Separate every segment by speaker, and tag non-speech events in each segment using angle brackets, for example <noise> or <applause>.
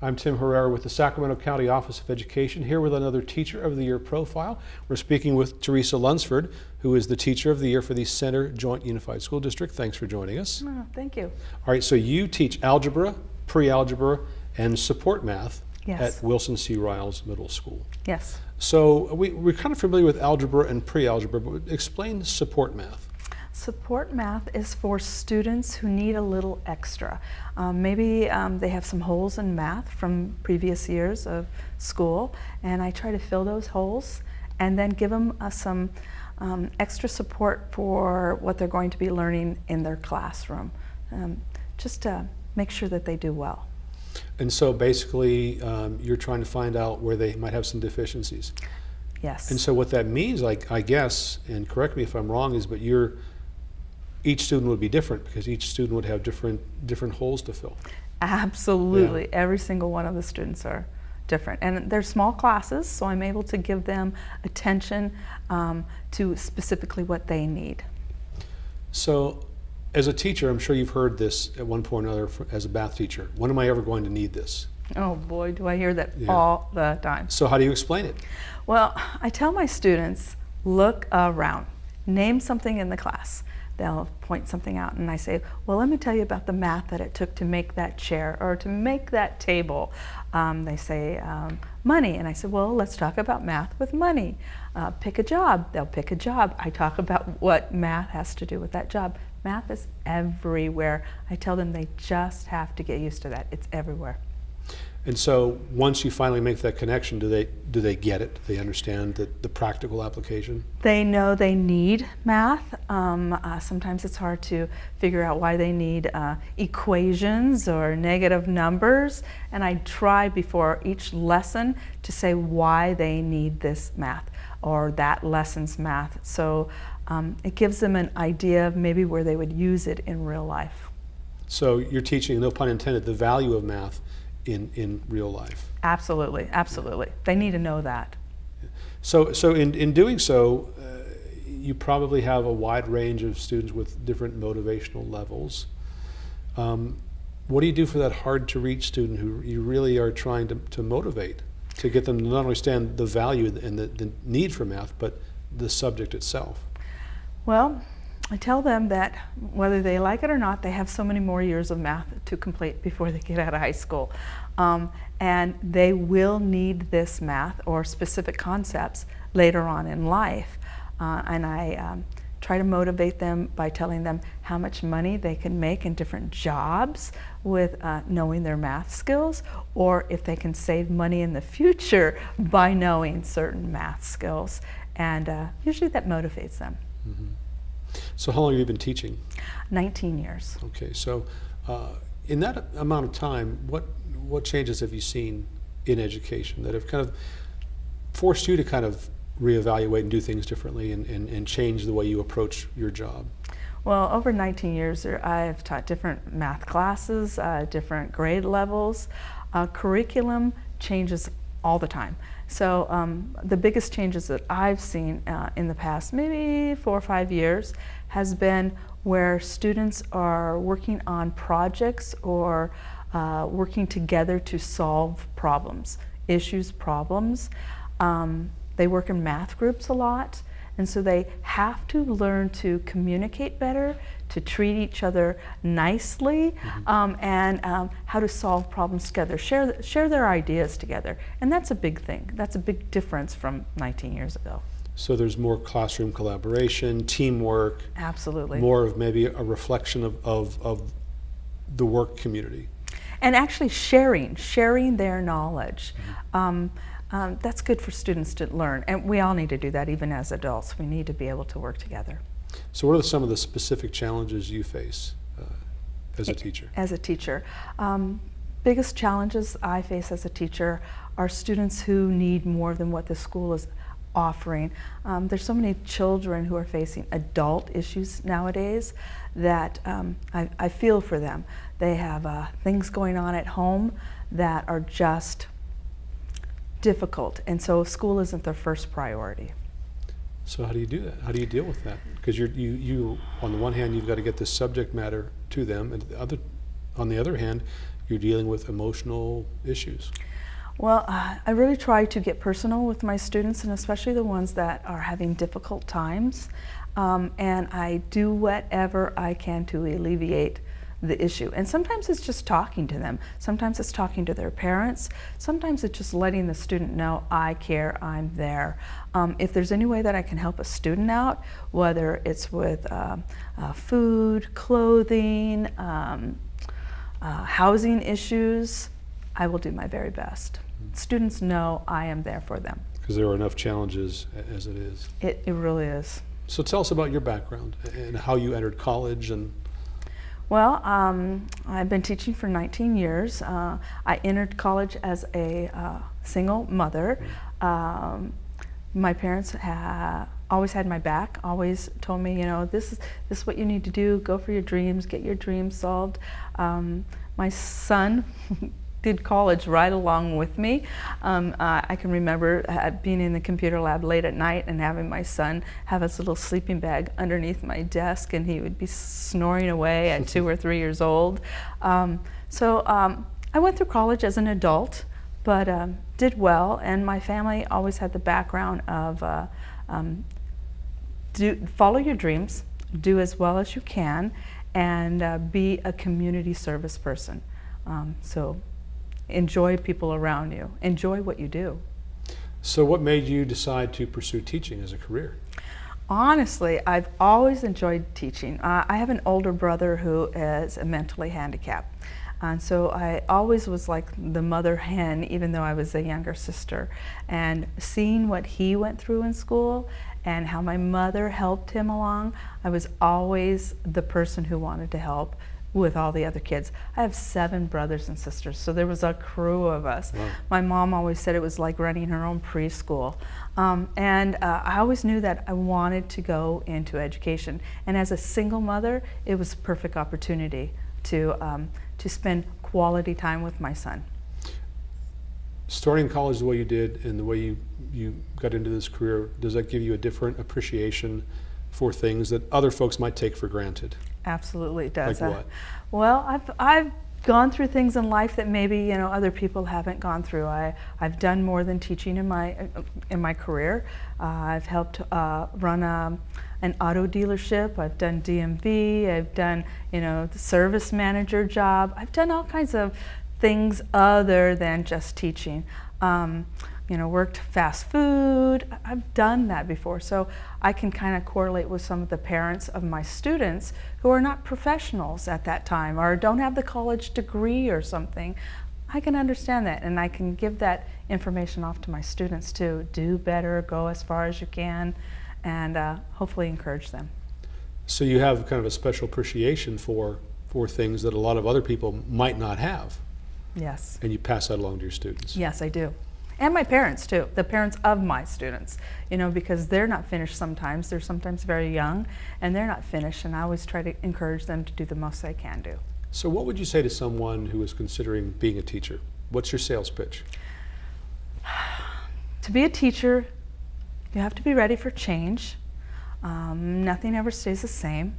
Speaker 1: I'm Tim Herrera with the Sacramento County Office of Education, here with another Teacher of the Year profile. We're speaking with Teresa Lunsford, who is the Teacher of the Year for the Center Joint Unified School District. Thanks for joining us.
Speaker 2: Oh, thank you.
Speaker 1: All right, so you teach algebra, pre-algebra, and support math
Speaker 2: Yes.
Speaker 1: at Wilson C. Riles Middle School.
Speaker 2: Yes.
Speaker 1: So we, we're kind of familiar with algebra and pre-algebra, but explain support math.
Speaker 2: Support math is for students who need a little extra. Um, maybe um, they have some holes in math from previous years of school, and I try to fill those holes and then give them uh, some um, extra support for what they're going to be learning in their classroom, um, just to make sure that they do well.
Speaker 1: And so basically, um, you're trying to find out where they might have some deficiencies.
Speaker 2: Yes.
Speaker 1: And so what that means, like I guess, and correct me if I'm wrong, is but you're each student would be different because each student would have different different holes to fill.
Speaker 2: Absolutely. Every single one of the students are different. And they're small classes, so I'm able to give them attention um, to specifically what they need.
Speaker 1: So, as a teacher, I'm sure you've heard this at one point or another fr- as a math teacher. When am I ever going to need this?
Speaker 2: Oh boy, do I hear that
Speaker 1: Yeah.
Speaker 2: all the time.
Speaker 1: So, how do you explain it?
Speaker 2: Well, I tell my students, look around, name something in the class. They'll point something out, and I say, Well, let me tell you about the math that it took to make that chair or to make that table. Um, they say, um, Money. And I said, Well, let's talk about math with money. Uh, pick a job. They'll pick a job. I talk about what math has to do with that job. Math is everywhere. I tell them they just have to get used to that. It's everywhere.
Speaker 1: And so, once you finally make that connection, do they do they get it? Do they understand the, the practical application?
Speaker 2: They know they need math. Um, uh, sometimes it's hard to figure out why they need uh, equations or negative numbers. And I try before each lesson to say why they need this math or that lesson's math. So um, it gives them an idea of maybe where they would use it in real life.
Speaker 1: So, you're teaching, no pun intended, the value of math in, in real life.
Speaker 2: Absolutely, absolutely. They need to know that.
Speaker 1: So, so in, in doing so, uh, you probably have a wide range of students with different motivational levels. Um, what do you do for that hard to reach student who you really are trying to, to motivate to get them to not understand the value and the, the need for math, but the subject itself?
Speaker 2: Well, I tell them that whether they like it or not, they have so many more years of math to complete before they get out of high school. Um, and they will need this math or specific concepts later on in life. Uh, and I um, try to motivate them by telling them how much money they can make in different jobs with uh, knowing their math skills, or if they can save money in the future by knowing certain math skills. And uh, usually that motivates them.
Speaker 1: So, how long have you been teaching?
Speaker 2: 19 years.
Speaker 1: Okay, so uh, in that amount of time, what what changes have you seen in education that have kind of forced you to kind of reevaluate and do things differently and, and, and change the way you approach your job?
Speaker 2: Well, over 19 years, I've taught different math classes, uh, different grade levels. Uh, curriculum changes all the time. So um, the biggest changes that I've seen uh, in the past, maybe four or five years, has been where students are working on projects or uh, working together to solve problems, issues, problems. Um, they work in math groups a lot, and so they have to learn to communicate better, to treat each other nicely, um, and um, how to solve problems together, share, share their ideas together. And that's a big thing. That's a big difference from 19 years ago.
Speaker 1: So there's more classroom collaboration, teamwork,
Speaker 2: Absolutely.
Speaker 1: more of maybe a reflection of, of, of the work community.
Speaker 2: and actually sharing, sharing their knowledge. Um, um, that's good for students to learn, and we all need to do that even as adults. We need to be able to work together.
Speaker 1: So what are some of the specific challenges you face uh, as a teacher?
Speaker 2: As a teacher, um, biggest challenges I face as a teacher are students who need more than what the school is offering. Um, there's so many children who are facing adult issues nowadays that um, I, I feel for them. They have uh, things going on at home that are just difficult, and so school isn't their first priority.
Speaker 1: So how do you do that? How do you deal with that? Because you're, you, you, on the one hand, you've got to get the subject matter to them, and the other, on the other hand, you're dealing with emotional issues.
Speaker 2: Well, uh, I really try to get personal with my students, and especially the ones that are having difficult times. Um, and I do whatever I can to alleviate the issue. And sometimes it's just talking to them. Sometimes it's talking to their parents. Sometimes it's just letting the student know, I care, I'm there. Um, if there's any way that I can help a student out, whether it's with um, uh, food, clothing, um, uh, housing issues, I will do my very best. Students know I am there for them.
Speaker 1: Because there are enough challenges as it is.
Speaker 2: It, it really is.
Speaker 1: So tell us about your background and how you entered college and
Speaker 2: Well, um, I've been teaching for 19 years. Uh, I entered college as a uh, single mother. Um, my parents ha- always had my back. Always told me, you know, this is this is what you need to do. Go for your dreams. Get your dreams solved. Um, my son. <laughs> did college right along with me. Um, uh, I can remember uh, being in the computer lab late at night and having my son have his little sleeping bag underneath my desk, and he would be snoring away at two or three years old. Um, so um, I went through college as an adult, but um, did well, and my family always had the background of uh, um, do, follow your dreams, do as well as you can, and uh, be a community service person. Um, so enjoy people around you, enjoy what you do.
Speaker 1: so what made you decide to pursue teaching as a career?
Speaker 2: Honestly, I've always enjoyed teaching. Uh, I have an older brother who is a mentally handicapped. And so I always was like the mother hen, even though I was a younger sister. And seeing what he went through in school and how my mother helped him along, I was always the person who wanted to help with all the other kids. I have seven brothers and sisters, so there was a crew of us.
Speaker 1: Wow.
Speaker 2: My mom always said it was like running her own preschool. Um, and uh, I always knew that I wanted to go into education. And as a single mother, it was a perfect opportunity to, um, to spend quality time with my son.
Speaker 1: Starting college the way you did and the way you, you got into this career, does that give you a different appreciation for things that other folks might take for granted?
Speaker 2: Absolutely, it does.
Speaker 1: Like
Speaker 2: Uh,
Speaker 1: what?
Speaker 2: well, I've I've gone through things in life that maybe you know other people haven't gone through. I I've done more than teaching in my in my career. Uh, I've helped uh, run a, an auto dealership. I've done DMV. I've done you know the service manager job. I've done all kinds of things other than just teaching. Um, you know, worked fast food. I've done that before, so I can kind of correlate with some of the parents of my students who are not professionals at that time or don't have the college degree or something. I can understand that, and I can give that information off to my students too. Do better, go as far as you can, and uh, hopefully encourage them.
Speaker 1: So you have kind of a special appreciation for, for things that a lot of other people might not have,
Speaker 2: Yes.
Speaker 1: and you pass that along to your students.
Speaker 2: Yes, I do. And my parents too, the parents of my students, you know, because they're not finished sometimes. They're sometimes very young and they're not finished, and I always try to encourage them to do the most they can do.
Speaker 1: So what would you say to someone who is considering being a teacher? What's your sales pitch? <sighs>
Speaker 2: To be a teacher, you have to be ready for change. Um, nothing ever stays the same.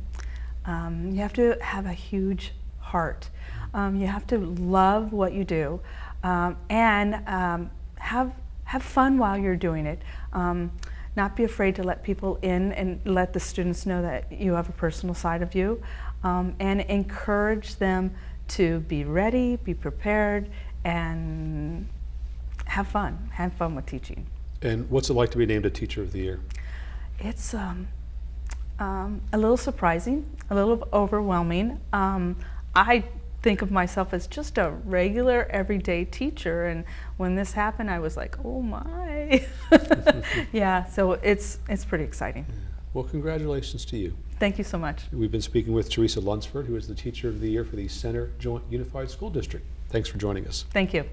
Speaker 2: Um, you have to have a huge heart. Um, you have to love what you do, um, and um, have have fun while you're doing it. Um, not be afraid to let people in and let the students know that you have a personal side of you, um, and encourage them to be ready, be prepared, and have fun. Have fun with teaching.
Speaker 1: And what's it like to be named a Teacher of the Year?
Speaker 2: It's um, um, a little surprising, a little overwhelming. Um, I think of myself as just a regular, everyday teacher, and when this happened, I was like, "Oh my!" <laughs> yeah, so it's it's pretty exciting.
Speaker 1: Well, congratulations to you.
Speaker 2: Thank you so much.
Speaker 1: We've been speaking with Teresa Lunsford, who is the Teacher of the Year for the Center Joint Unified School District. Thanks for joining us.
Speaker 2: Thank you.